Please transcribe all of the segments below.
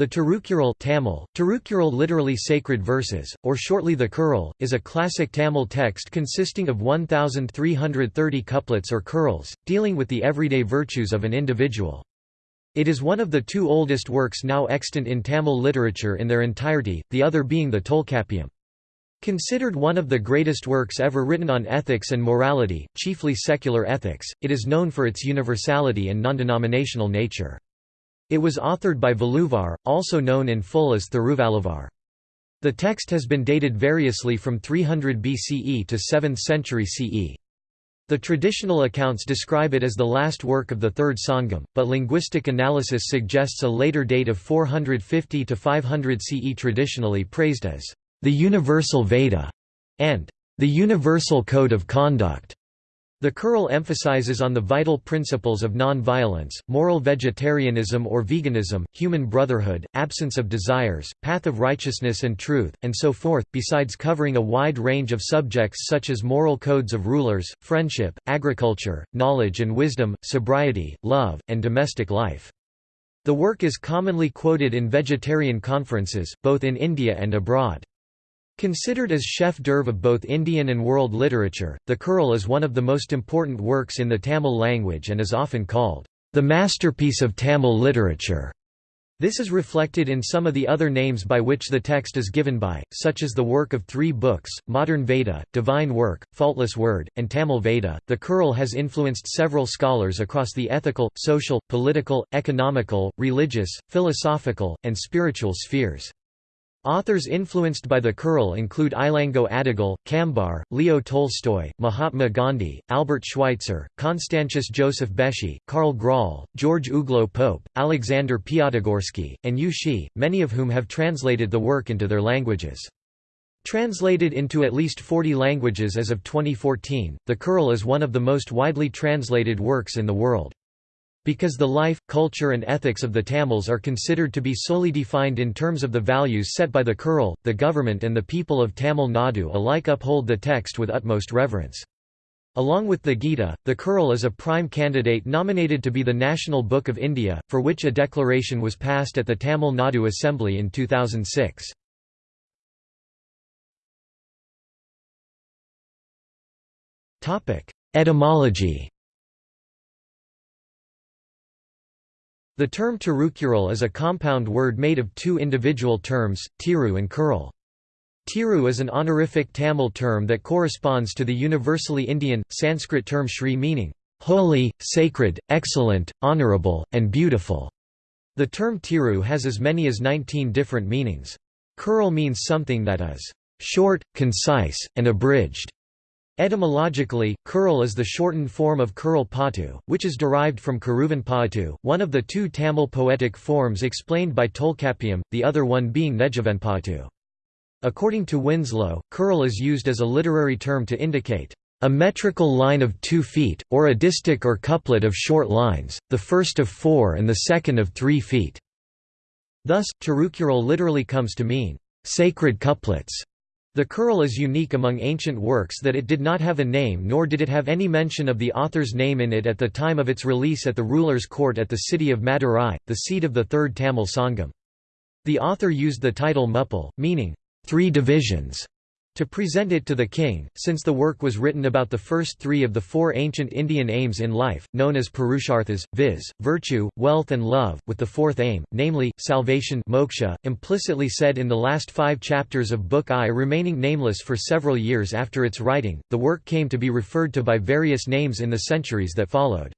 The Tirukural Tamil, Tirukural literally sacred verses, or shortly the Kural, is a classic Tamil text consisting of 1,330 couplets or kurals, dealing with the everyday virtues of an individual. It is one of the two oldest works now extant in Tamil literature in their entirety, the other being the Tolkappiyam. Considered one of the greatest works ever written on ethics and morality, chiefly secular ethics, it is known for its universality and non-denominational nature. It was authored by Valluvar, also known in full as Thiruvalluvar. The text has been dated variously from 300 BCE to 7th century CE. The traditional accounts describe it as the last work of the Third Sangam, but linguistic analysis suggests a later date of 450 to 500 CE traditionally praised as the Universal Veda and the Universal Code of Conduct. The Kural emphasizes on the vital principles of non-violence, moral vegetarianism or veganism, human brotherhood, absence of desires, path of righteousness and truth, and so forth, besides covering a wide range of subjects such as moral codes of rulers, friendship, agriculture, knowledge and wisdom, sobriety, love, and domestic life. The work is commonly quoted in vegetarian conferences, both in India and abroad. Considered as chef d'oeuvre of both Indian and world literature, the Kural is one of the most important works in the Tamil language and is often called the masterpiece of Tamil literature. This is reflected in some of the other names by which the text is given by, such as the work of three books, Modern Veda, Divine Work, Faultless Word, and Tamil Veda. The Kural has influenced several scholars across the ethical, social, political, economical, religious, philosophical, and spiritual spheres. Authors influenced by the Kural include Ilango Adigal, Kambar, Leo Tolstoy, Mahatma Gandhi, Albert Schweitzer, Constantius Joseph Beschi, Karl Graul, George Uglow Pope, Alexander Piatigorsky, and Yu Shi, many of whom have translated the work into their languages. Translated into at least 40 languages as of 2014, the Kural is one of the most widely translated works in the world. Because the life, culture and ethics of the Tamils are considered to be solely defined in terms of the values set by the Kural, the government and the people of Tamil Nadu alike uphold the text with utmost reverence. Along with the Gita, the Kural is a prime candidate nominated to be the National Book of India, for which a declaration was passed at the Tamil Nadu Assembly in 2006. Etymology The term Tirukural is a compound word made of two individual terms, Tiru and Kural. Tiru is an honorific Tamil term that corresponds to the universally Indian, Sanskrit term Shri meaning, holy, sacred, excellent, honorable, and beautiful. The term Tiru has as many as 19 different meanings. Kural means something that is short, concise, and abridged. Etymologically, Kural is the shortened form of Kural Patu, which is derived from Kuruvan Patu, one of the two Tamil poetic forms explained by Tolkappiyam, the other one being Nejavanpatu. According to Winslow, Kural is used as a literary term to indicate a metrical line of two feet, or a distich or couplet of short lines, the first of four and the second of three feet. Thus, Tirukural literally comes to mean, sacred couplets. The Kural is unique among ancient works that it did not have a name nor did it have any mention of the author's name in it at the time of its release at the ruler's court at the city of Madurai, the seat of the Third Tamil Sangam. The author used the title Muppal, meaning, three divisions, to present it to the king, since the work was written about the first three of the four ancient Indian aims in life, known as Purusharthas, viz., virtue, wealth and love, with the fourth aim, namely, salvation moksha, implicitly said in the last five chapters of Book I remaining nameless for several years after its writing, the work came to be referred to by various names in the centuries that followed.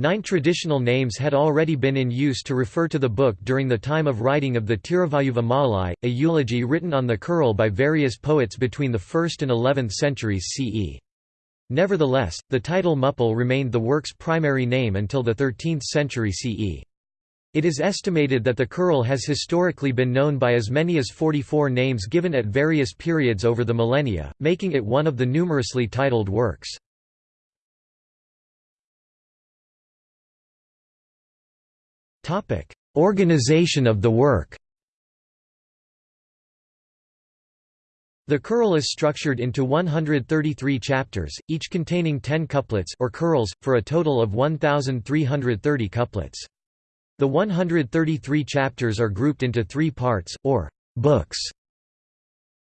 Nine traditional names had already been in use to refer to the book during the time of writing of the Tiruvalluva Malai, a eulogy written on the Kural by various poets between the 1st and 11th centuries CE. Nevertheless, the title Muppal remained the work's primary name until the 13th century CE. It is estimated that the Kural has historically been known by as many as 44 names given at various periods over the millennia, making it one of the numerously titled works. Organization of the work The Kural is structured into 133 chapters, each containing 10 couplets or kurals, for a total of 1,330 couplets. The 133 chapters are grouped into three parts, or books.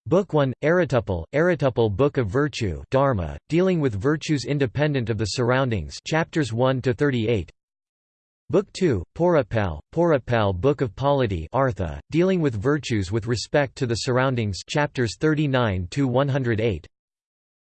Book 1, Arituple, Arituple Book of Virtue Dharma, dealing with virtues independent of the surroundings chapters 1 to 38. Book 2, Porapal, Porapal Book of Polity Artha, dealing with virtues with respect to the surroundings chapters 39 to 108.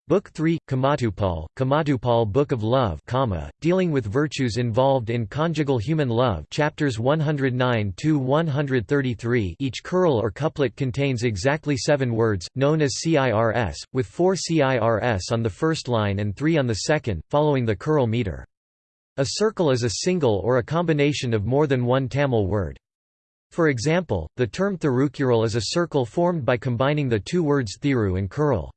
Book 3, Kamatupal, Kamatupal Book of Love Kama, dealing with virtues involved in conjugal human love chapters 109 to 133 each kural or couplet contains exactly seven words, known as CIRS, with four CIRS on the first line and three on the second, following the Kural meter. A circle is a single or a combination of more than one Tamil word. For example, the term thirukural is a circle formed by combining the two words thiru and kural.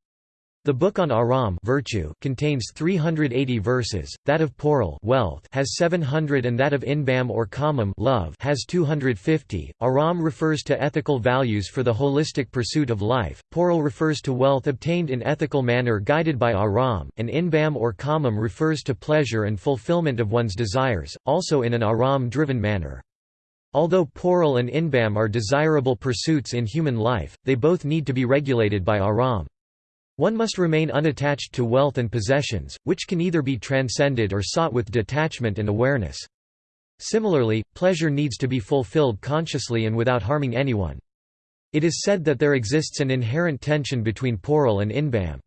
The book on Aram virtue contains 380 verses, that of Poral wealth has 700 and that of Inbam or Kamam love has 250. Aram refers to ethical values for the holistic pursuit of life, Poral refers to wealth obtained in ethical manner guided by Aram, and Inbam or Kamam refers to pleasure and fulfillment of one's desires, also in an Aram-driven manner. Although Poral and Inbam are desirable pursuits in human life, they both need to be regulated by Aram. One must remain unattached to wealth and possessions, which can either be transcended or sought with detachment and awareness. Similarly, pleasure needs to be fulfilled consciously and without harming anyone. It is said that there exists an inherent tension between Poral and Inbam.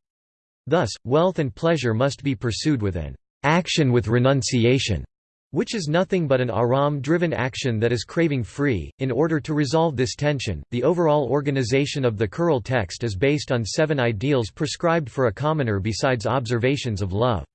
Thus, wealth and pleasure must be pursued with an action with renunciation which is nothing but an aram-driven action that is craving free. In order to resolve this tension, the overall organization of the Kural text is based on seven ideals prescribed for a commoner besides observations of love.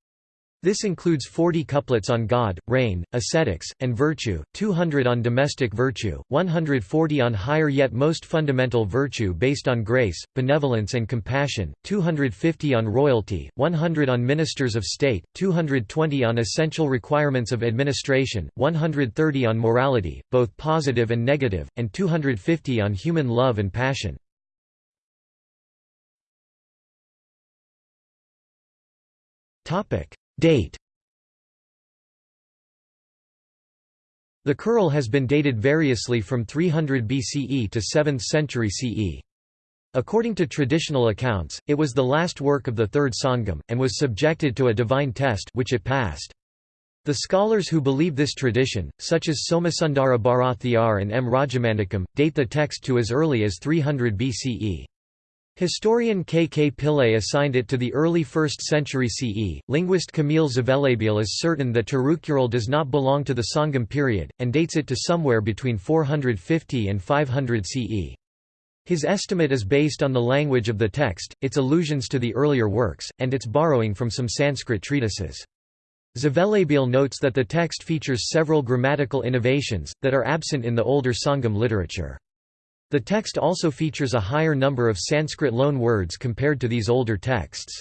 This includes 40 couplets on God, rain, ascetics, and virtue, 200 on domestic virtue, 140 on higher yet most fundamental virtue based on grace, benevolence and compassion, 250 on royalty, 100 on ministers of state, 220 on essential requirements of administration, 130 on morality, both positive and negative, and 250 on human love and passion. Topic Date The Kural has been dated variously from 300 BCE to 7th century CE. According to traditional accounts, it was the last work of the Third Sangam, and was subjected to a divine test which it passed. The scholars who believe this tradition, such as Somasundara Bharathiyar and M. Rajamanickam, date the text to as early as 300 BCE. Historian K. K. Pillai assigned it to the early 1st century CE. Linguist Kamil Zvelebil is certain that Tirukural does not belong to the Sangam period, and dates it to somewhere between 450 and 500 CE. His estimate is based on the language of the text, its allusions to the earlier works, and its borrowing from some Sanskrit treatises. Zvelebil notes that the text features several grammatical innovations, that are absent in the older Sangam literature. The text also features a higher number of Sanskrit loan words compared to these older texts.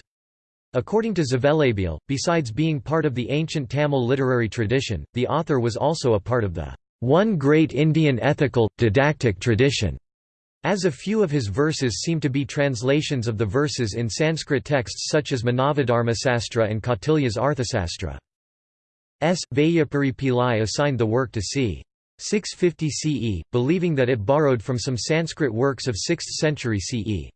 According to Zvelebil, besides being part of the ancient Tamil literary tradition, the author was also a part of the one great Indian ethical, didactic tradition, as a few of his verses seem to be translations of the verses in Sanskrit texts such as Manavadharmasastra and Kautilya's Arthasastra. S. Vaiyapuri Pillai assigned the work to c. 650 CE, believing that it borrowed from some Sanskrit works of 6th century CE.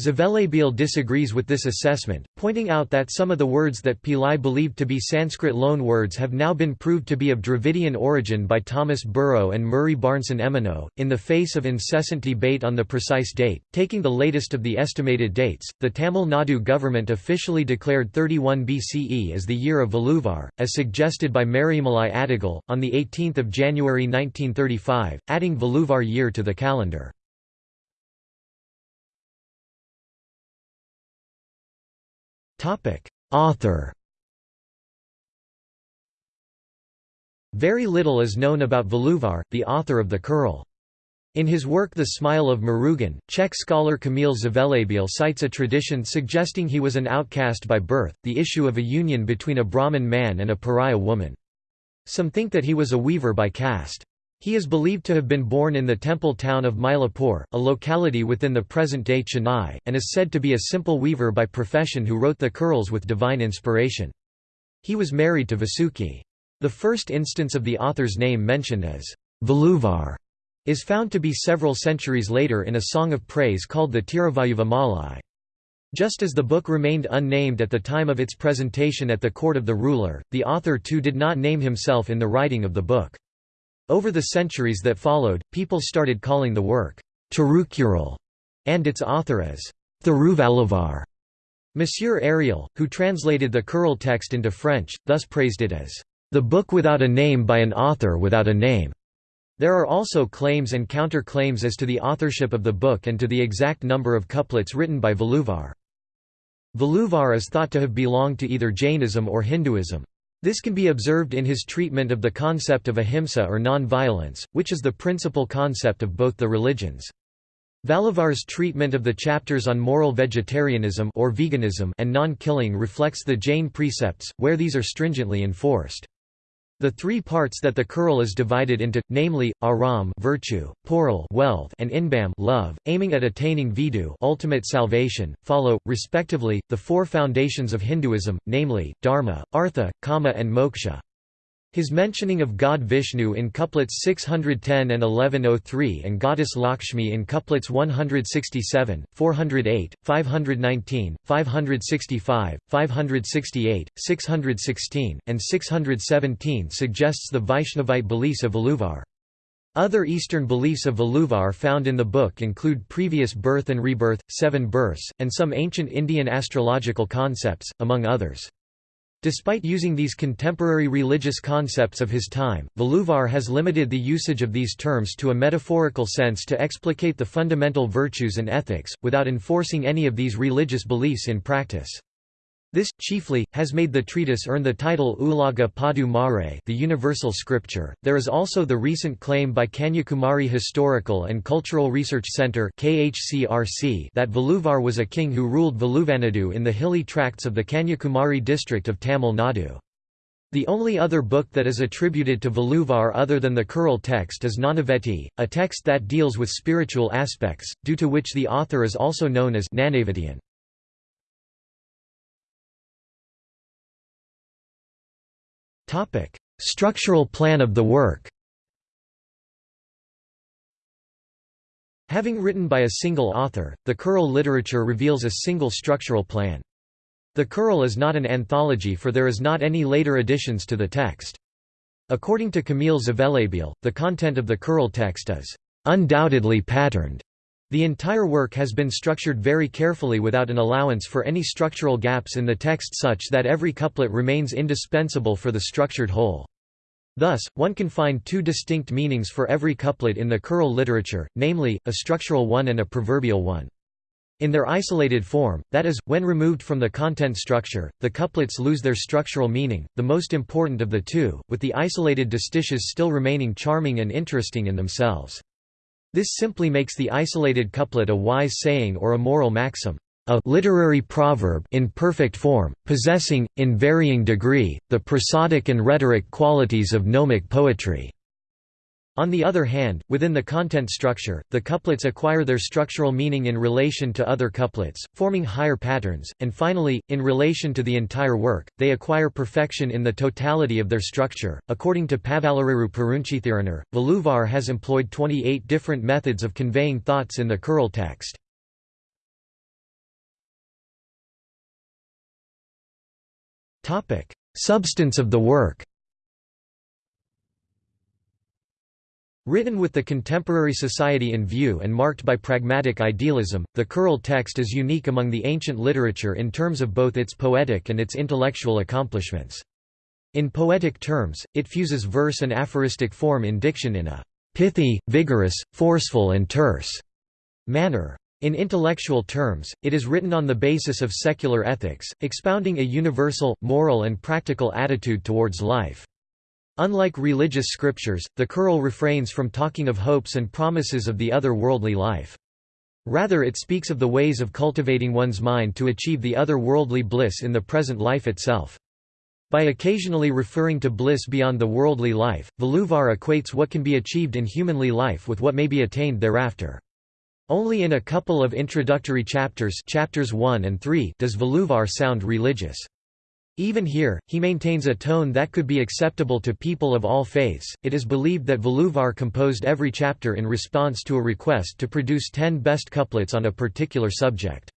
Zvelebil disagrees with this assessment, pointing out that some of the words that Pillai believed to be Sanskrit loan words have now been proved to be of Dravidian origin by Thomas Burrow and Murray Barnson Emeneau. In the face of incessant debate on the precise date, taking the latest of the estimated dates, the Tamil Nadu government officially declared 31 BCE as the year of Valluvar, as suggested by Maraimalai Adigal, on 18 January 1935, adding Valluvar year to the calendar. Author Very little is known about Valluvar, the author of the Kural. In his work The Smile of Murugan, Czech scholar Kamil Zvelebil cites a tradition suggesting he was an outcast by birth, the issue of a union between a Brahmin man and a pariah woman. Some think that he was a weaver by caste. He is believed to have been born in the temple town of Mylapore, a locality within the present-day Chennai, and is said to be a simple weaver by profession who wrote the kurals with divine inspiration. He was married to Vasuki. The first instance of the author's name mentioned as Valluvar is found to be several centuries later in a song of praise called the Tiruvalluva Malai. Just as the book remained unnamed at the time of its presentation at the court of the ruler, the author too did not name himself in the writing of the book. Over the centuries that followed, people started calling the work Tirukural and its author as Thiruvalluvar. Monsieur Ariel, who translated the Kural text into French, thus praised it as the book without a name by an author without a name. There are also claims and counter-claims as to the authorship of the book and to the exact number of couplets written by Valluvar. Valluvar is thought to have belonged to either Jainism or Hinduism. This can be observed in his treatment of the concept of ahimsa or non-violence, which is the principal concept of both the religions. Valluvar's treatment of the chapters on moral vegetarianism or veganism and non-killing reflects the Jain precepts, where these are stringently enforced. The three parts that the Kural is divided into, namely, aram virtue, pural wealth, and inbam love, aiming at attaining vidhu ultimate salvation, follow, respectively, the four foundations of Hinduism, namely, dharma, artha, kama and moksha. His mentioning of god Vishnu in couplets 610 and 1103 and goddess Lakshmi in couplets 167, 408, 519, 565, 568, 616, and 617 suggests the Vaishnavite beliefs of Valluvar. Other Eastern beliefs of Valluvar found in the book include previous birth and rebirth, seven births, and some ancient Indian astrological concepts, among others. Despite using these contemporary religious concepts of his time, Valluvar has limited the usage of these terms to a metaphorical sense to explicate the fundamental virtues and ethics, without enforcing any of these religious beliefs in practice. This, chiefly, has made the treatise earn the title Ulaga Pothu Marai the Universal Scripture. There is also the recent claim by Kanyakumari Historical and Cultural Research Center that Valluvar was a king who ruled Valluvanadu in the hilly tracts of the Kanyakumari district of Tamil Nadu. The only other book that is attributed to Valluvar other than the Kural text is Nanaveti, a text that deals with spiritual aspects, due to which the author is also known as Nanavetian. Topic: Structural plan of the work. Having written by a single author, the Kural literature reveals a single structural plan. The Kural is not an anthology for there is not any later additions to the text. According to Kamil Zvelebil, the content of the Kural text is undoubtedly patterned the entire work has been structured very carefully without an allowance for any structural gaps in the text such that every couplet remains indispensable for the structured whole. Thus, one can find two distinct meanings for every couplet in the Kural literature, namely, a structural one and a proverbial one. In their isolated form, that is, when removed from the content structure, the couplets lose their structural meaning, the most important of the two, with the isolated distiches still remaining charming and interesting in themselves. This simply makes the isolated couplet a wise saying or a moral maxim, a literary proverb in perfect form, possessing, in varying degree, the prosodic and rhetoric qualities of gnomic poetry. On the other hand, within the content structure, the couplets acquire their structural meaning in relation to other couplets, forming higher patterns, and finally, in relation to the entire work, they acquire perfection in the totality of their structure. According to Pavalareru Perunchithiranar, Valluvar has employed 28 different methods of conveying thoughts in the Kural text. Substance of the work Written with the contemporary society in view and marked by pragmatic idealism, the Kural text is unique among the ancient literature in terms of both its poetic and its intellectual accomplishments. In poetic terms, it fuses verse and aphoristic form in diction in a pithy, vigorous, forceful and terse manner. In intellectual terms, it is written on the basis of secular ethics, expounding a universal, moral and practical attitude towards life. Unlike religious scriptures, the Kural refrains from talking of hopes and promises of the other worldly life. Rather it speaks of the ways of cultivating one's mind to achieve the other worldly bliss in the present life itself. By occasionally referring to bliss beyond the worldly life, Valluvar equates what can be achieved in humanly life with what may be attained thereafter. Only in a couple of introductory chapters chapters 1 and 3 does Valluvar sound religious. Even here, he maintains a tone that could be acceptable to people of all faiths. It is believed that Valluvar composed every chapter in response to a request to produce ten best couplets on a particular subject.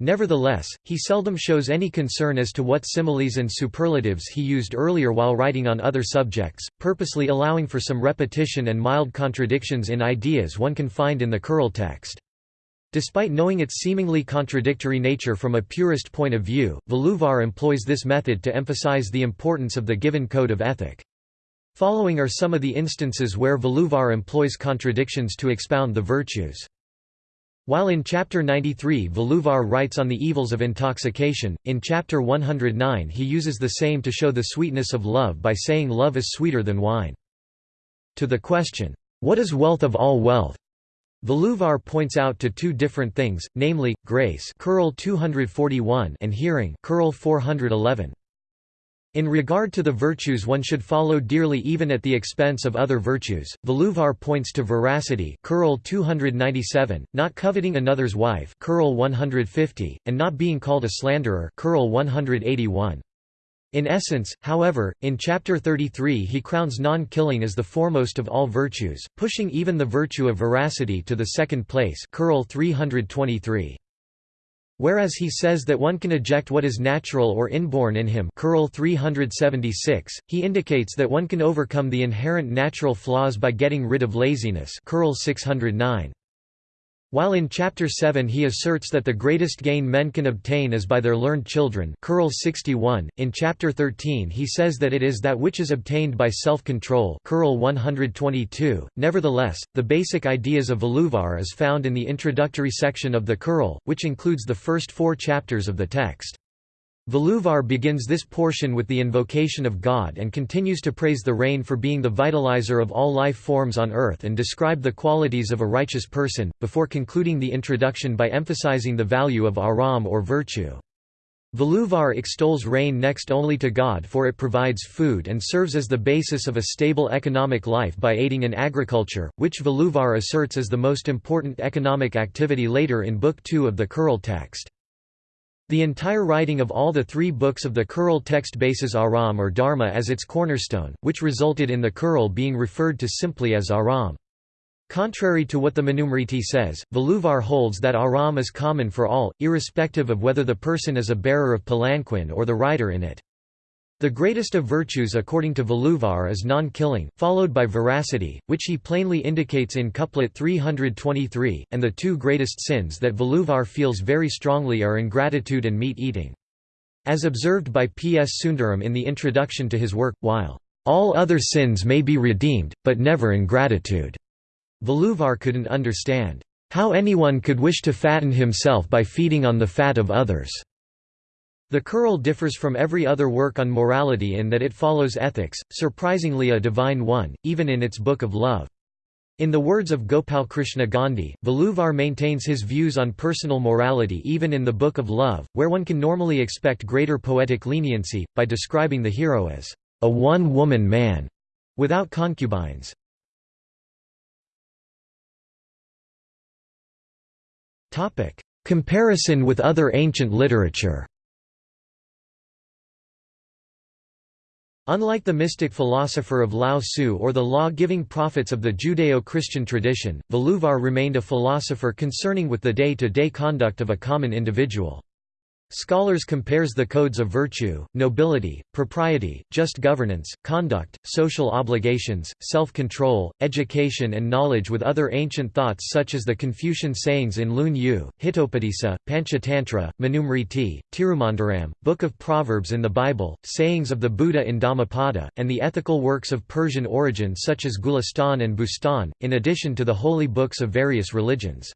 Nevertheless, he seldom shows any concern as to what similes and superlatives he used earlier while writing on other subjects, purposely allowing for some repetition and mild contradictions in ideas one can find in the Kural text. Despite knowing its seemingly contradictory nature from a purist point of view, Valluvar employs this method to emphasize the importance of the given code of ethic. Following are some of the instances where Valluvar employs contradictions to expound the virtues. While in chapter 93 Valluvar writes on the evils of intoxication, in chapter 109 he uses the same to show the sweetness of love by saying love is sweeter than wine. To the question, "'What is wealth of all wealth?' Valluvar points out to two different things, namely, grace 241 and hearing 411. In regard to the virtues one should follow dearly even at the expense of other virtues, Valluvar points to veracity 297, not coveting another's wife 150, and not being called a slanderer 181. In essence, however, in Chapter 33 he crowns non-killing as the foremost of all virtues, pushing even the virtue of veracity to the second place 323. Whereas he says that one can eject what is natural or inborn in him 376, he indicates that one can overcome the inherent natural flaws by getting rid of laziness 609. While in Chapter 7 he asserts that the greatest gain men can obtain is by their learned children 61, in Chapter 13 he says that it is that which is obtained by self-control 122. Nevertheless, the basic ideas of Valluvar is found in the introductory section of the Kural, which includes the first four chapters of the text. Valluvar begins this portion with the invocation of God and continues to praise the rain for being the vitalizer of all life forms on earth and describe the qualities of a righteous person, before concluding the introduction by emphasizing the value of aram or virtue. Valluvar extols rain next only to God for it provides food and serves as the basis of a stable economic life by aiding in agriculture, which Valluvar asserts is the most important economic activity later in Book 2 of the Kural text. The entire writing of all the three books of the Kural text bases Aram or Dharma as its cornerstone, which resulted in the Kural being referred to simply as Aram. Contrary to what the Manusmriti says, Valluvar holds that Aram is common for all, irrespective of whether the person is a bearer of palanquin or the rider in it. The greatest of virtues according to Valluvar is non-killing, followed by veracity, which he plainly indicates in couplet 323, and the two greatest sins that Valluvar feels very strongly are ingratitude and meat-eating. As observed by P. S. Sundaram in the introduction to his work, while, "...all other sins may be redeemed, but never ingratitude." Valluvar couldn't understand, "...how anyone could wish to fatten himself by feeding on the fat of others." The Kural differs from every other work on morality in that it follows ethics, surprisingly a divine one, even in its Book of Love. In the words of Gopal Krishna Gandhi, Valluvar maintains his views on personal morality even in the Book of Love, where one can normally expect greater poetic leniency, by describing the hero as a one-woman man, without concubines. Comparison with other ancient literature Unlike the mystic philosopher of Lao Tzu or the law-giving prophets of the Judeo-Christian tradition, Valluvar remained a philosopher concerning with the day-to-day -day conduct of a common individual. Scholars compares the codes of virtue, nobility, propriety, just governance, conduct, social obligations, self-control, education and knowledge with other ancient thoughts such as the Confucian sayings in Lun Yu, Hitopadesa, Panchatantra, Manusmriti, Tirumandaram, Book of Proverbs in the Bible, sayings of the Buddha in Dhammapada, and the ethical works of Persian origin such as Gulistan and Bustan, in addition to the holy books of various religions.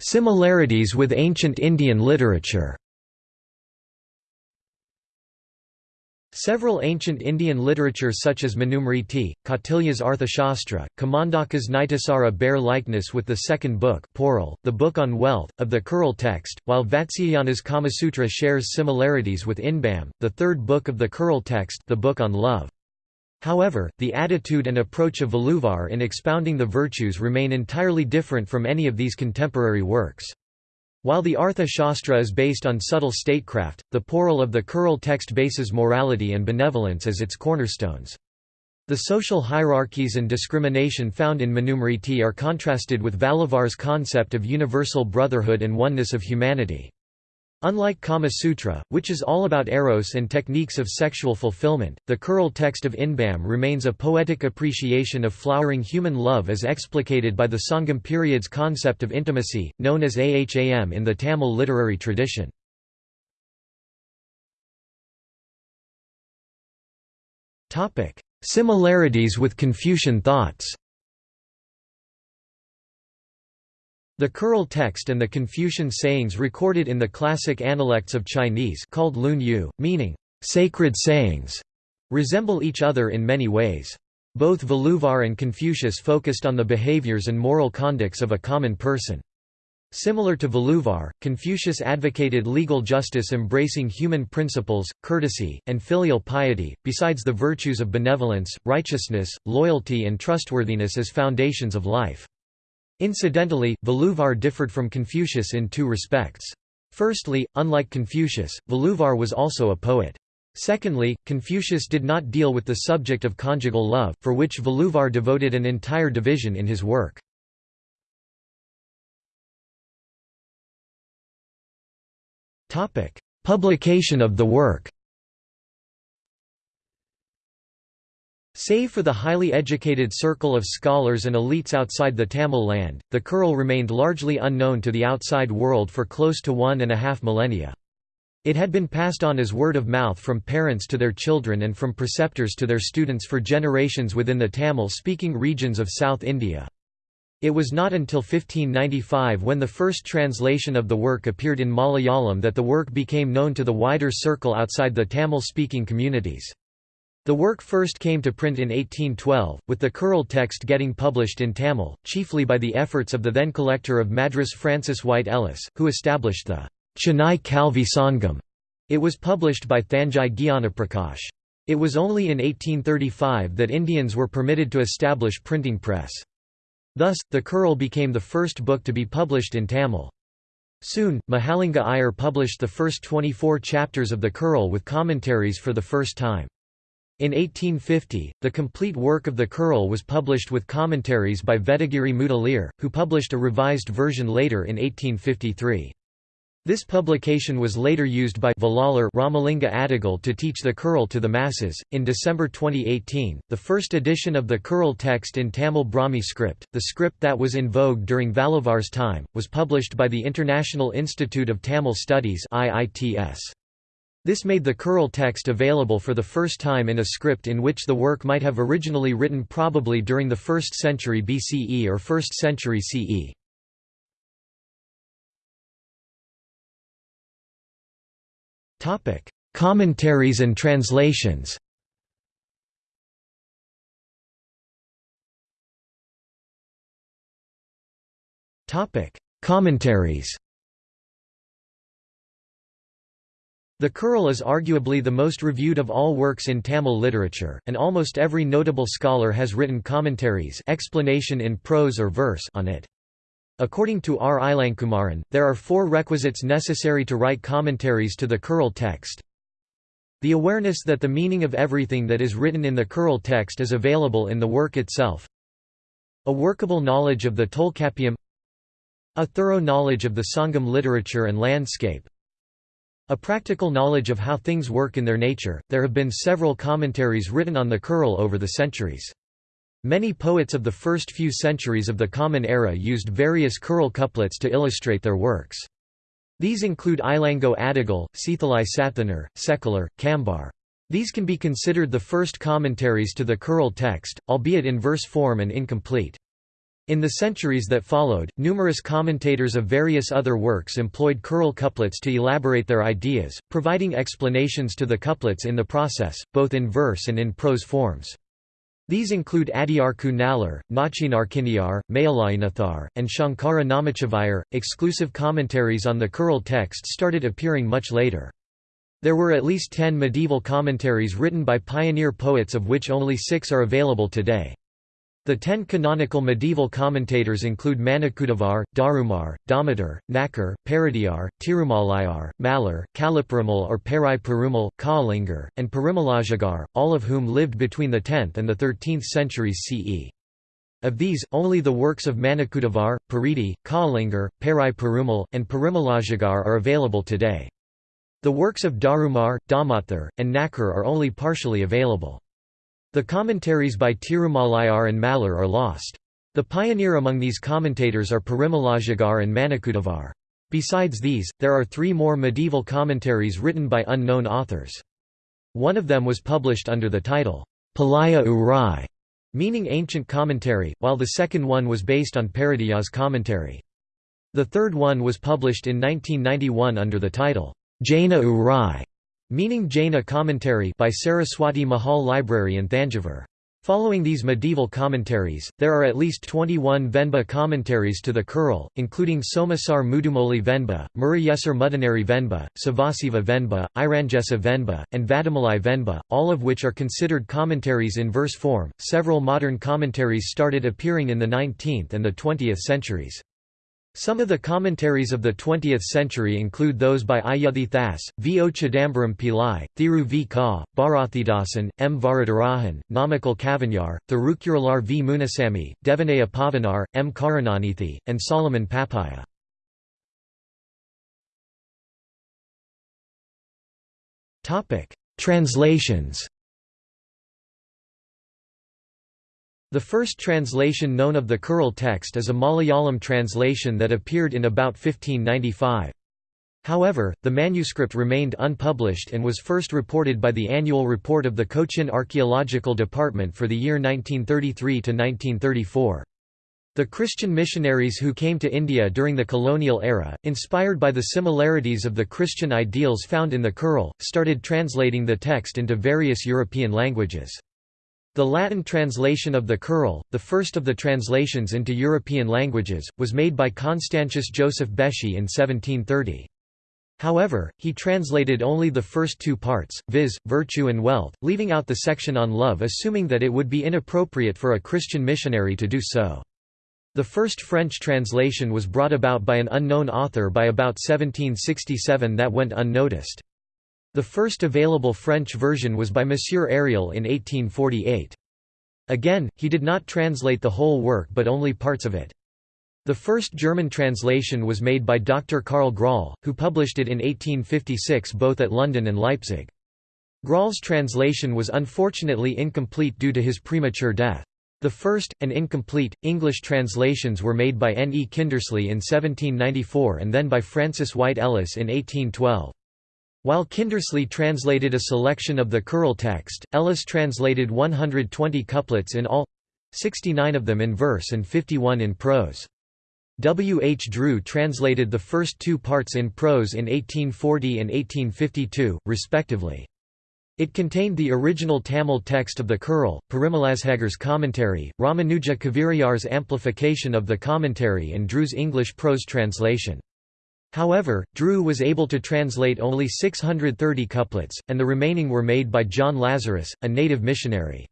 Similarities with ancient Indian literature Several ancient Indian literature such as Manusmriti, Kautilya's Arthashastra, Kamandaka's Nitisara bear likeness with the second book the Book on Wealth, of the Kural text, while Vatsyayana's Kamasutra shares similarities with Inbam, the third book of the Kural text the Book on Love. However, the attitude and approach of Valluvar in expounding the virtues remain entirely different from any of these contemporary works. While the Artha Shastra is based on subtle statecraft, the Poral of the Kural text bases morality and benevolence as its cornerstones. The social hierarchies and discrimination found in Manusmriti are contrasted with Valluvar's concept of universal brotherhood and oneness of humanity. Unlike Kama Sutra, which is all about eros and techniques of sexual fulfillment, the Kural text of Inbam remains a poetic appreciation of flowering human love as explicated by the Sangam period's concept of intimacy, known as aham in the Tamil literary tradition. Similarities with Confucian thoughts The Kural text and the Confucian sayings recorded in the classic analects of Chinese called Lun Yu, meaning, "...sacred sayings", resemble each other in many ways. Both Valluvar and Confucius focused on the behaviors and moral conducts of a common person. Similar to Valluvar, Confucius advocated legal justice embracing human principles, courtesy, and filial piety, besides the virtues of benevolence, righteousness, loyalty and trustworthiness as foundations of life. Incidentally, Valluvar differed from Confucius in two respects. Firstly, unlike Confucius, Valluvar was also a poet. Secondly, Confucius did not deal with the subject of conjugal love, for which Valluvar devoted an entire division in his work. Publication of the work Save for the highly educated circle of scholars and elites outside the Tamil land, the Kural remained largely unknown to the outside world for close to one and a half millennia. It had been passed on as word of mouth from parents to their children and from preceptors to their students for generations within the Tamil-speaking regions of South India. It was not until 1595 when the first translation of the work appeared in Malayalam that the work became known to the wider circle outside the Tamil-speaking communities. The work first came to print in 1812, with the Kural text getting published in Tamil, chiefly by the efforts of the then collector of Madras Francis White Ellis, who established the Chennai Kalvi Sangam. It was published by Thanjai Gyanaprakash. It was only in 1835 that Indians were permitted to establish printing press. Thus, the Kural became the first book to be published in Tamil. Soon, Mahalinga Iyer published the first 24 chapters of the Kural with commentaries for the first time. In 1850, the complete work of the Kural was published with commentaries by Vedagiri Mudaliar, who published a revised version later in 1853. This publication was later used by Vallalar Ramalinga Adigal to teach the Kural to the masses. In December 2018, the first edition of the Kural text in Tamil Brahmi script, the script that was in vogue during Valluvar's time, was published by the International Institute of Tamil Studies (IITS). This made the Kural text available for the first time in a script in which the work might have originally written probably during the 1st century BCE or 1st century CE. Topic: Commentaries and translations. Topic: Commentaries. The Kural is arguably the most reviewed of all works in Tamil literature, and almost every notable scholar has written commentaries explanation in prose or verse on it. According to R. Ilankumaran, there are four requisites necessary to write commentaries to the Kural text. The awareness that the meaning of everything that is written in the Kural text is available in the work itself. A workable knowledge of the Tolkappiyam A thorough knowledge of the Sangam literature and landscape A practical knowledge of how things work in their nature. There have been several commentaries written on the Kural over the centuries. Many poets of the first few centuries of the Common Era used various Kural couplets to illustrate their works. These include Ilango Adigal, Seethalai Sathanar, Sekalar, Kambar. These can be considered the first commentaries to the Kural text, albeit in verse form and incomplete. In the centuries that followed, numerous commentators of various other works employed Kural couplets to elaborate their ideas, providing explanations to the couplets in the process, both in verse and in prose forms. These include Adiyarku Nallar, Nachinarkiniyar, Mayalainathar, and Shankara Namachivayar. Exclusive commentaries on the Kural text started appearing much later. There were at least ten medieval commentaries written by pioneer poets of which only six are available today. The ten canonical medieval commentators include Manikuddavar, Darumar, Damodar, Nakar, Paridiyar, Tirumalayar, Malar, Kaliperumal or Perai Perumal, Kaalingar, and Parimelazhagar, all of whom lived between the 10th and the 13th centuries CE. Of these, only the works of Manikuddavar, Paridi, Kaalingar, Perai Perumal, and Parimelazhagar are available today. The works of Darumar, Damathar, and Nakar are only partially available. The commentaries by Tirumalayar and Malar are lost. The pioneer among these commentators are Parimelazhagar and Manikuddavar. Besides these, there are three more medieval commentaries written by unknown authors. One of them was published under the title, Palaya Urai, meaning ancient commentary, while the second one was based on Paridiyar's commentary. The third one was published in 1991 under the title, Jaina Urai, Meaning Jaina commentary by Saraswati Mahal Library in Thanjavur. Following these medieval commentaries, there are at least 21 Venba commentaries to the Kural, including Somasar Mudumoli Venba, Murayesar Mudanari Venba, Savasiva Venba, Iranjesa Venba, and Vadamalai Venba, all of which are considered commentaries in verse form. Several modern commentaries started appearing in the 19th and the 20th centuries. Some of the commentaries of the 20th century include those by Ayuthi Thas, V. O. Chidambaram Pillai, Thiru V. Ka, Bharathidasan, M. Varadarajan, Namakkal Kavignar, Thirukuralar V. Munasamy, Devaneya Pavanar, M. Karunanidhi, and Solomon Pappaiah. Translations The first translation known of the Kural text is a Malayalam translation that appeared in about 1595. However, the manuscript remained unpublished and was first reported by the annual report of the Cochin Archaeological Department for the year 1933–1934. The Christian missionaries who came to India during the colonial era, inspired by the similarities of the Christian ideals found in the Kural, started translating the text into various European languages. The Latin translation of the Kural, the first of the translations into European languages, was made by Constantius Joseph Beschi in 1730. However, he translated only the first two parts, viz., virtue and wealth, leaving out the section on love assuming that it would be inappropriate for a Christian missionary to do so. The first French translation was brought about by an unknown author by about 1767 that went unnoticed. The first available French version was by Monsieur Ariel in 1848. Again, he did not translate the whole work but only parts of it. The first German translation was made by Dr. Karl Graul, who published it in 1856 both at London and Leipzig. Graul's translation was unfortunately incomplete due to his premature death. The first, and incomplete, English translations were made by N. E. Kindersley in 1794 and then by Francis White Ellis in 1812. While Kindersley translated a selection of the Kural text, Ellis translated 120 couplets in all—69 of them in verse and 51 in prose. W. H. Drew translated the first two parts in prose in 1840 and 1852, respectively. It contained the original Tamil text of the Kural, Parimelazhagar's commentary, Ramanuja Kavirayar's amplification of the commentary and Drew's English prose translation. However, Drew was able to translate only 630 couplets, and the remaining were made by John Lazarus, a native missionary.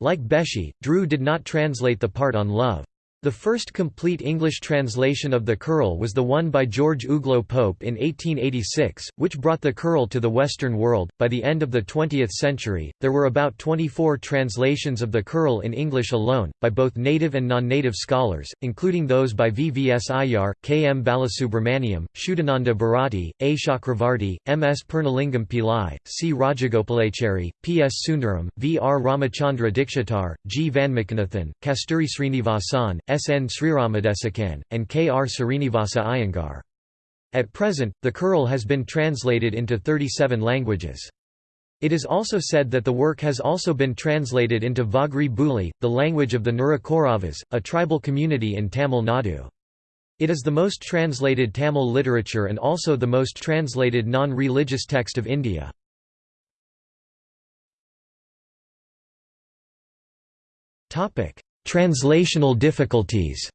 Like Beschi, Drew did not translate the part on love. The first complete English translation of the Kural was the one by George Uglow Pope in 1886, which brought the Kural to the Western world. By the end of the 20th century, there were about 24 translations of the Kural in English alone, by both native and non native scholars, including those by V. V. S. Iyer, K. M. Balasubramaniam, Shuddhananda Bharati, A. Chakravarti, M. S. Purnalingam Pillai, C. Rajagopalachari, P. S. Sundaram, V. R. Ramachandra Dikshitar, G. Van Vanmakanathan, Kasturi Srinivasan. N. Sriramadesakan, and K. R. Srinivasa Iyengar. At present, the Kural has been translated into 37 languages. It is also said that the work has also been translated into Vagri Buli, the language of the Narikuravas, a tribal community in Tamil Nadu. It is the most translated Tamil literature and also the most translated non-religious text of India. Translational difficulties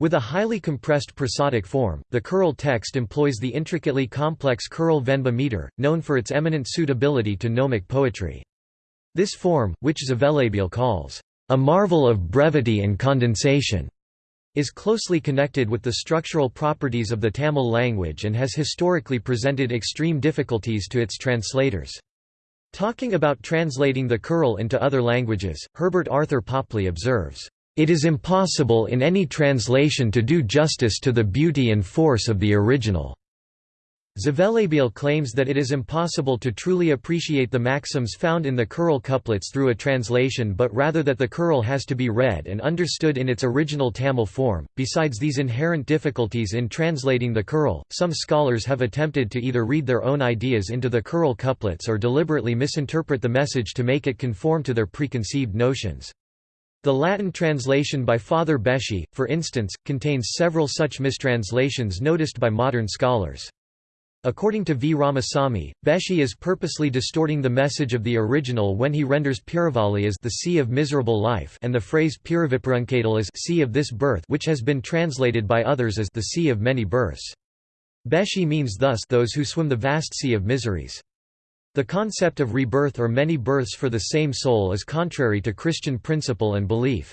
With a highly compressed prosodic form, the Kural text employs the intricately complex Kural Venba meter, known for its eminent suitability to gnomic poetry. This form, which Zvelebil calls, "...a marvel of brevity and condensation", is closely connected with the structural properties of the Tamil language and has historically presented extreme difficulties to its translators. Talking about translating the Kural into other languages, Herbert Arthur Popley observes, "...it is impossible in any translation to do justice to the beauty and force of the original." Zvelebil claims that it is impossible to truly appreciate the maxims found in the Kural couplets through a translation but rather that the Kural has to be read and understood in its original Tamil form. Besides these inherent difficulties in translating the Kural, some scholars have attempted to either read their own ideas into the Kural couplets or deliberately misinterpret the message to make it conform to their preconceived notions. The Latin translation by Father Beschi, for instance, contains several such mistranslations noticed by modern scholars. According to V. Ramasamy, Beschi is purposely distorting the message of the original when he renders Piravalli as the sea of miserable life and the phrase Piraviparunkadal as sea of this birth which has been translated by others as the sea of many births. Beschi means thus those who swim the vast sea of miseries. The concept of rebirth or many births for the same soul is contrary to Christian principle and belief.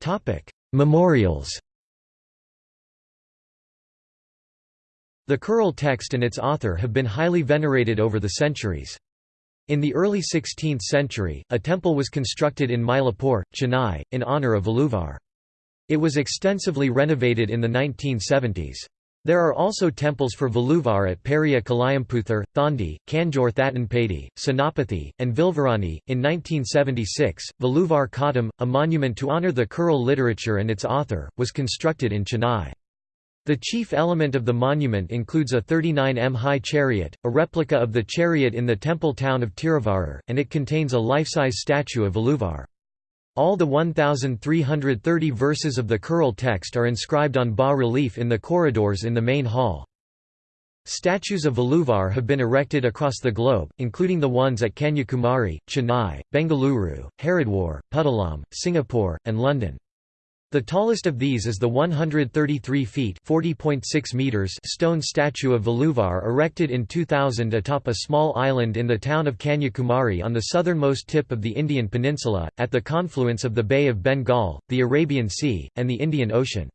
Topic: Memorials The Kural text and its author have been highly venerated over the centuries. In the early 16th century, a temple was constructed in Mylapore, Chennai, in honour of Valluvar. It was extensively renovated in the 1970s. There are also temples for Valluvar at Periya Kalayamputhur, Thondi, Kanjor Thattanpedi, Senapathi, and Vilvarani. In 1976, Valluvar Kodam, a monument to honour the Kural literature and its author, was constructed in Chennai. The chief element of the monument includes a 39 m high chariot, a replica of the chariot in the temple town of Tiruvarur, and it contains a life-size statue of Valluvar. All the 1,330 verses of the Kural text are inscribed on bas-relief in the corridors in the main hall. Statues of Valluvar have been erected across the globe, including the ones at Kanyakumari, Chennai, Bengaluru, Haridwar, Puttalam, Singapore, and London. The tallest of these is the 133 feet meters stone statue of Valluvar erected in 2000 atop a small island in the town of Kanyakumari on the southernmost tip of the Indian peninsula, at the confluence of the Bay of Bengal, the Arabian Sea, and the Indian Ocean.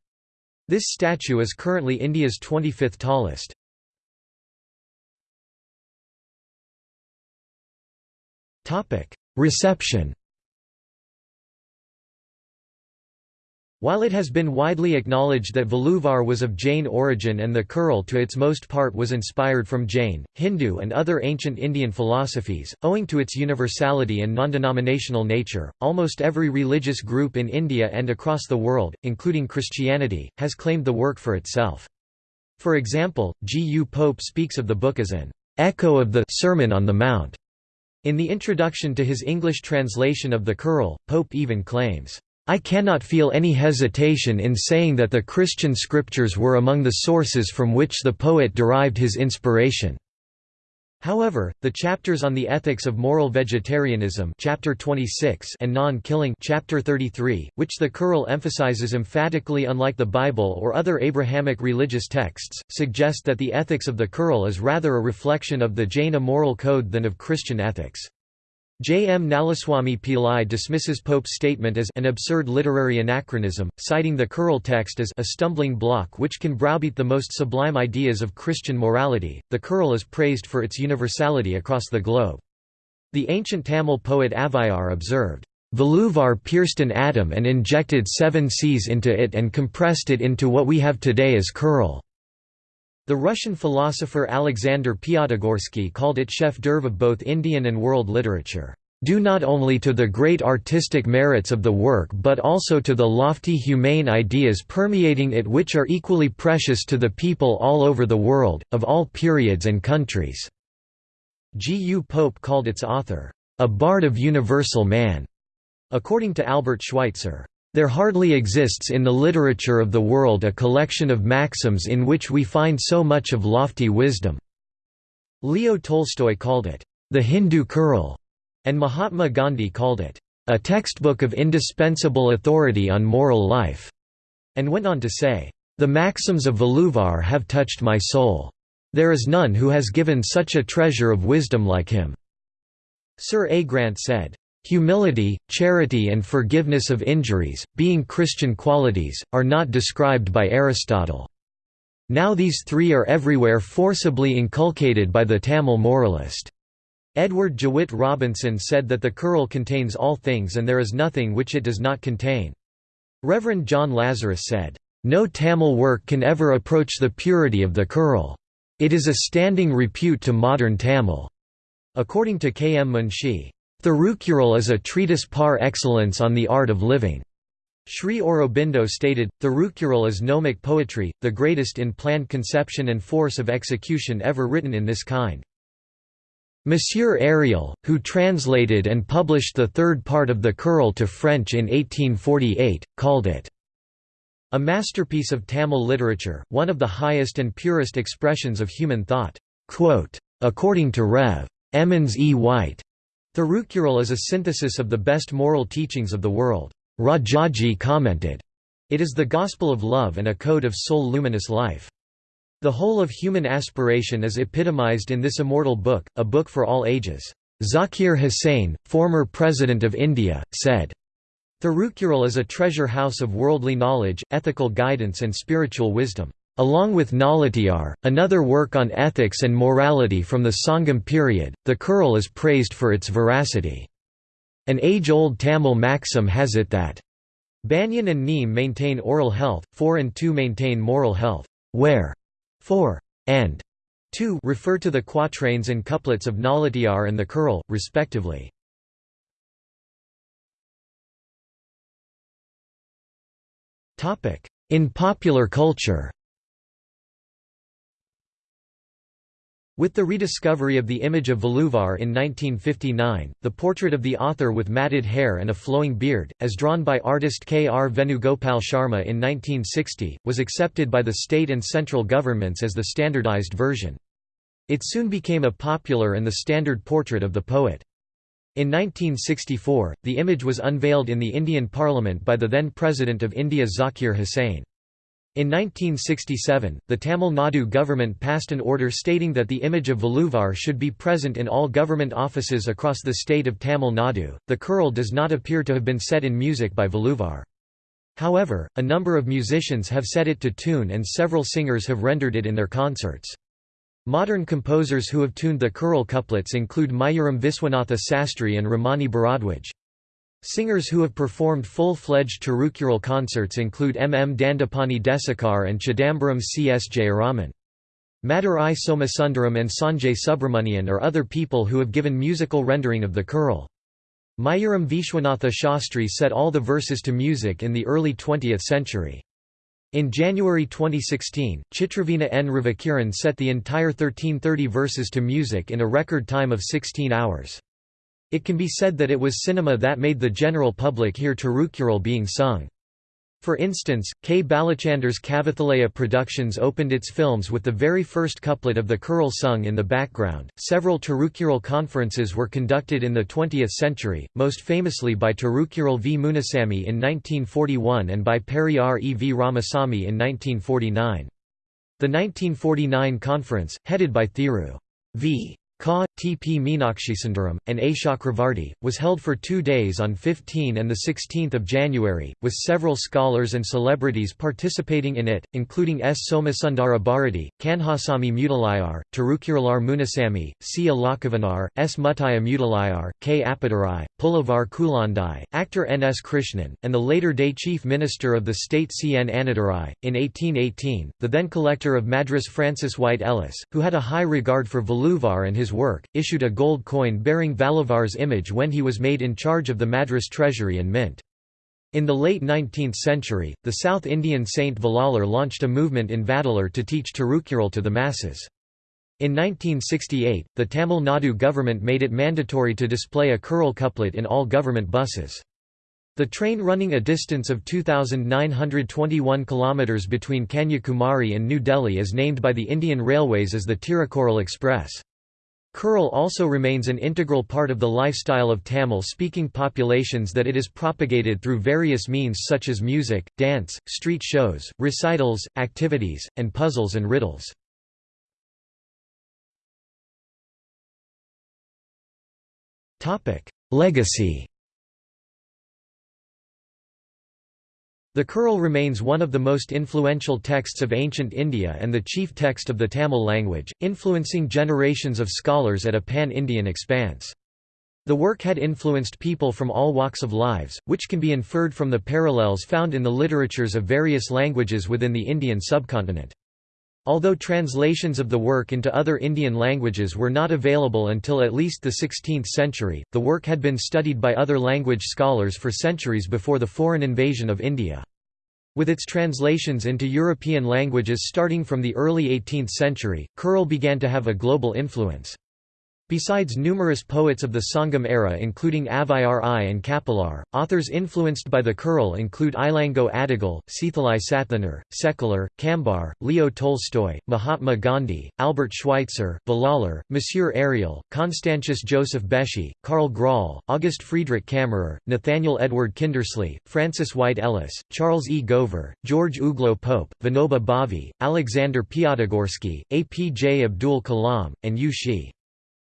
This statue is currently India's 25th tallest. Reception While it has been widely acknowledged that Valluvar was of Jain origin and the Kural to its most part was inspired from Jain, Hindu and other ancient Indian philosophies, owing to its universality and non-denominational nature, almost every religious group in India and across the world, including Christianity, has claimed the work for itself. For example, G. U. Pope speaks of the book as an echo of the Sermon on the Mount. In the introduction to his English translation of the Kural, Pope even claims, I cannot feel any hesitation in saying that the Christian scriptures were among the sources from which the poet derived his inspiration. However, the chapters on the ethics of moral vegetarianism chapter 26 and non-killing chapter 33, which the Kural emphasizes emphatically unlike the Bible or other Abrahamic religious texts, suggest that the ethics of the Kural is rather a reflection of the Jaina moral code than of Christian ethics. J. M. Nallaswamy Pillai dismisses Pope's statement as an absurd literary anachronism, citing the Kural text as a stumbling block which can browbeat the most sublime ideas of Christian morality. The Kural is praised for its universality across the globe. The ancient Tamil poet Avvaiyar observed, Valluvar pierced an atom and injected seven seas into it and compressed it into what we have today as Kural. The Russian philosopher Alexander Piatigorsky called it chef d'oeuvre of both Indian and world literature, due not only to the great artistic merits of the work but also to the lofty humane ideas permeating it which are equally precious to the people all over the world, of all periods and countries." G. U. Pope called its author, "...a bard of universal man." According to Albert Schweitzer, there hardly exists in the literature of the world a collection of maxims in which we find so much of lofty wisdom." Leo Tolstoy called it, "...the Hindu Kural", and Mahatma Gandhi called it, "...a textbook of indispensable authority on moral life", and went on to say, "...the maxims of Valluvar have touched my soul." There is none who has given such a treasure of wisdom like him." Sir A. Grant said, "...humility, charity and forgiveness of injuries, being Christian qualities, are not described by Aristotle. Now these three are everywhere forcibly inculcated by the Tamil moralist." Edward Jewitt Robinson said that the Kural contains all things and there is nothing which it does not contain. Reverend John Lazarus said, "...no Tamil work can ever approach the purity of the Kural. It is a standing repute to modern Tamil." According to K. M. Munshi, Thirukural is a treatise par excellence on the art of living. Sri Aurobindo stated, Thirukural is gnomic poetry, the greatest in planned conception and force of execution ever written in this kind. Monsieur Ariel, who translated and published the third part of the Kural to French in 1848, called it a masterpiece of Tamil literature, one of the highest and purest expressions of human thought. According to Rev. Emmons E. White, Thirukural is a synthesis of the best moral teachings of the world. Rajaji commented, It is the gospel of love and a code of soul-luminous life. The whole of human aspiration is epitomized in this immortal book, a book for all ages. Zakir Hussain, former President of India, said, Thirukural is a treasure house of worldly knowledge, ethical guidance and spiritual wisdom. Along with Nalatiyar, another work on ethics and morality from the Sangam period, the Kural is praised for its veracity. An age-old Tamil maxim has it that, Banyan and Neem maintain oral health, 4 and 2 maintain moral health, where 4 and 2 refer to the quatrains and couplets of Nalatiyar and the Kural, respectively. In popular culture With the rediscovery of the image of Valluvar in 1959, the portrait of the author with matted hair and a flowing beard, as drawn by artist K. R. Venugopal Sharma in 1960, was accepted by the state and central governments as the standardized version. It soon became a popular and the standard portrait of the poet. In 1964, the image was unveiled in the Indian Parliament by the then President of India Zakir Hussain. In 1967, the Tamil Nadu government passed an order stating that the image of Valluvar should be present in all government offices across the state of Tamil Nadu. The Kural does not appear to have been set in music by Valluvar. However, a number of musicians have set it to tune and several singers have rendered it in their concerts. Modern composers who have tuned the Kural couplets include Mayuram Viswanatha Sastry and Ramani Bharadwaj. Singers who have performed full-fledged Thirukural concerts include M. M. Dandapani Desikar and Chidambaram C. S. Jayaraman. Madurai Somasundaram and Sanjay Subrahmanyan are other people who have given musical rendering of the Kural. Mayuram Vishwanatha Shastri set all the verses to music in the early 20th century. In January 2016, Chitravina N. Ravikiran set the entire 1330 verses to music in a record time of 16 hours. It can be said that it was cinema that made the general public hear Thirukural being sung. For instance, K. Balachander's Kavithalaya Productions opened its films with the very first couplet of the Kural sung in the background. Several Thirukural conferences were conducted in the 20th century, most famously by Thirukural V. Munasamy in 1941 and by Periyar E. V. Ramasamy in 1949. The 1949 conference, headed by Thiru V. Ka, T. P. Meenakshisundaram, and A. Chakravarti, was held for two days on 15 and 16 January, with several scholars and celebrities participating in it, including S. Somasundara Bharati, Kanhasamy Mudaliar, Tirukuralar Munasamy, C. Alakavanar, S. Muttaya Mudaliar, K. Appadurai, Pulavar Kulandai, actor N. S. Krishnan, and the later-day Chief Minister of the state C. N. Annadurai. In 1818, the then collector of Madras Francis White Ellis, who had a high regard for Valluvar and his work, issued a gold coin bearing Valluvar's image when he was made in charge of the Madras Treasury and Mint. In the late 19th century, the South Indian saint Vallalar launched a movement in Vadalur to teach Tirukural to the masses. In 1968, the Tamil Nadu government made it mandatory to display a Kural couplet in all government buses. The train running a distance of 2,921 km between Kanyakumari and New Delhi is named by the Indian Railways as the Tirukural Express. Kural also remains an integral part of the lifestyle of Tamil-speaking populations that it is propagated through various means such as music, dance, street shows, recitals, activities, and puzzles and riddles. Legacy The Kural remains one of the most influential texts of ancient India and the chief text of the Tamil language, influencing generations of scholars at a pan-Indian expanse. The work had influenced people from all walks of lives, which can be inferred from the parallels found in the literatures of various languages within the Indian subcontinent. Although translations of the work into other Indian languages were not available until at least the 16th century, the work had been studied by other language scholars for centuries before the foreign invasion of India. With its translations into European languages starting from the early 18th century, Kural began to have a global influence. Besides numerous poets of the Sangam era including Avvaiyar I and Kapilar, authors influenced by the Kural include Ilango Adigal, Seethalai Sathanar, Sekkizhar, Kambar, Leo Tolstoy, Mahatma Gandhi, Albert Schweitzer, Vallalar, Monsieur Ariel, Constantius Joseph Beschi, Karl Graul, August Friedrich Kammerer, Nathaniel Edward Kindersley, Francis White Ellis, Charles E. Gover, George Uglow Pope, Vinoba Bhave, Alexander Piatigorsky, APJ Abdul Kalam, and Yu Shi.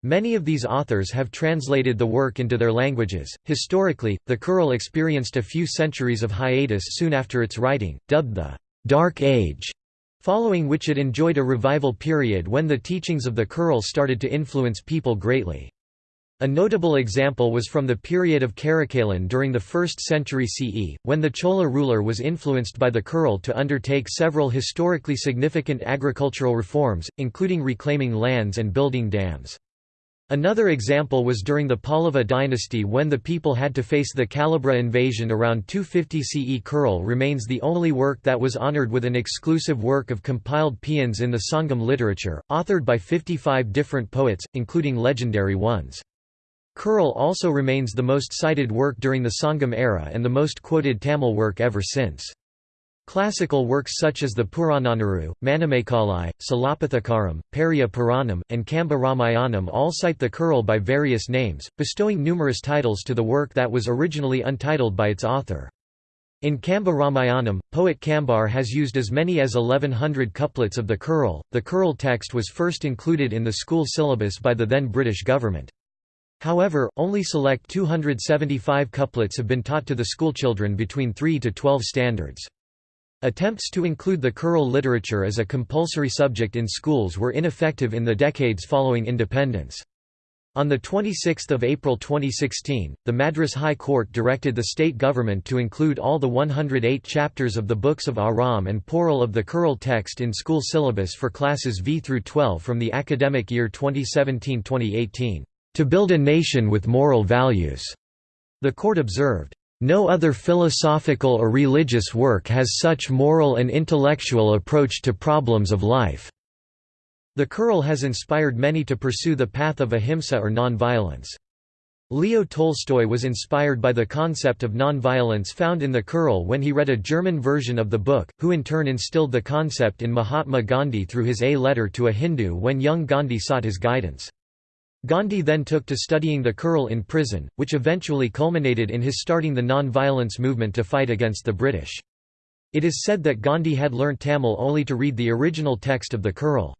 Many of these authors have translated the work into their languages. Historically, the Kural experienced a few centuries of hiatus soon after its writing, dubbed the Dark Age, following which it enjoyed a revival period when the teachings of the Kural started to influence people greatly. A notable example was from the period of Karikalan during the 1st century CE, when the Chola ruler was influenced by the Kural to undertake several historically significant agricultural reforms, including reclaiming lands and building dams. Another example was during the Pallava dynasty when the people had to face the Kalabhra invasion around 250 CE. Kural remains the only work that was honoured with an exclusive work of compiled paeans in the Sangam literature, authored by 55 different poets, including legendary ones. Kural also remains the most cited work during the Sangam era and the most quoted Tamil work ever since. Classical works such as the Purananuru, Manimekalai, Silappatikaram, Periya Puranam, and Kamba Ramayanam all cite the Kural by various names, bestowing numerous titles to the work that was originally untitled by its author. In Kamba Ramayanam, poet Kambar has used as many as 1100 couplets of the Kural. The Kural text was first included in the school syllabus by the then British government. However, only select 275 couplets have been taught to the schoolchildren between 3 to 12 standards. Attempts to include the Kural literature as a compulsory subject in schools were ineffective in the decades following independence. On 26 April 2016, the Madras High Court directed the state government to include all the 108 chapters of the books of Aram and Porul of the Kural text in school syllabus for classes V through 12 from the academic year 2017-2018, "...to build a nation with moral values," the court observed. No other philosophical or religious work has such moral and intellectual approach to problems of life. The Kural has inspired many to pursue the path of ahimsa or non-violence. Leo Tolstoy was inspired by the concept of non-violence found in the Kural when he read a German version of the book, who in turn instilled the concept in Mahatma Gandhi through his A letter to a Hindu when young Gandhi sought his guidance. Gandhi then took to studying the Kural in prison, which eventually culminated in his starting the non-violence movement to fight against the British. It is said that Gandhi had learnt Tamil only to read the original text of the Kural.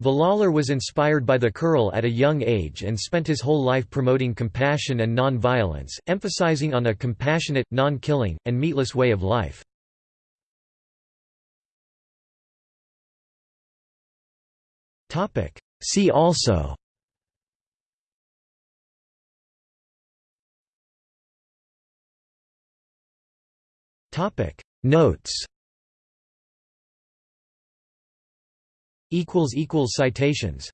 Vallalar was inspired by the Kural at a young age and spent his whole life promoting compassion and non-violence, emphasizing on a compassionate, non-killing, and meatless way of life. See also Topic. Notes. Equals equals citations